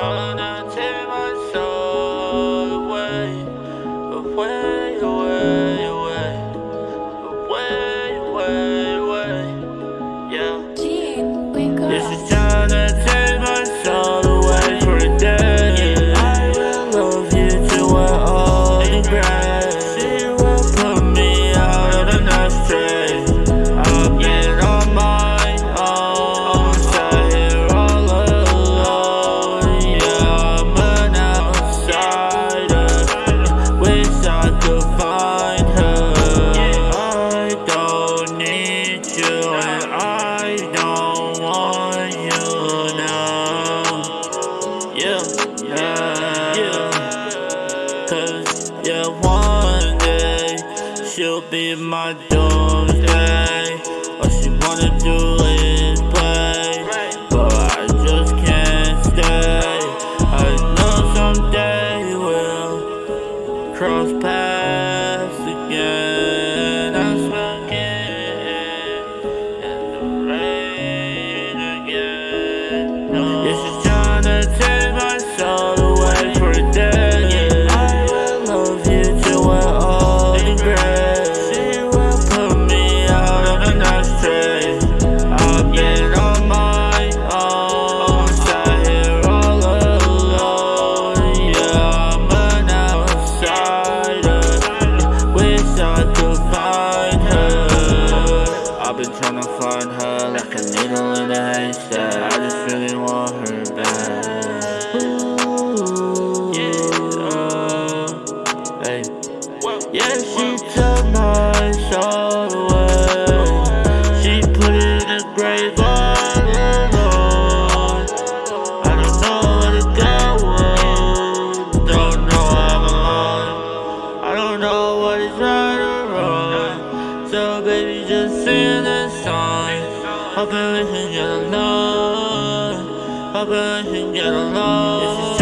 Bye. She'll be my doomsday. All she wanna do is play, but I just can't stay. I know someday we'll cross paths like a needle in a haystack. I just really want her back. Ooh, yeah. Hey. Yeah, she took my soul away. She put it in the grave all alone. I don't know where to go. Don't know I'm alone. I don't know what is right Can get along. Hoping we can get along.